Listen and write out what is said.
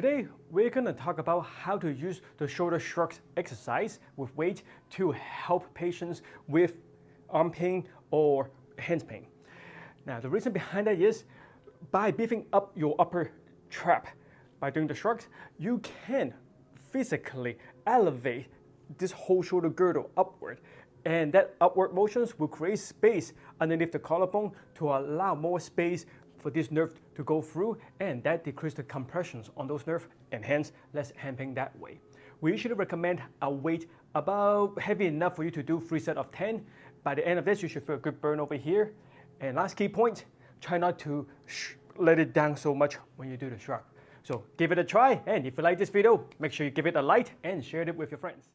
Today, we're going to talk about how to use the shoulder shrugs exercise with weight to help patients with arm pain or hands pain. Now, the reason behind that is by beefing up your upper trap by doing the shrugs, you can physically elevate this whole shoulder girdle upward. And that upward motions will create space underneath the collarbone to allow more space for this nerve to go through and that decreases the compressions on those nerves and hence less pain that way. We usually recommend a weight about heavy enough for you to do three set of 10. By the end of this, you should feel a good burn over here. And last key point, try not to let it down so much when you do the shrug. So give it a try and if you like this video, make sure you give it a like and share it with your friends.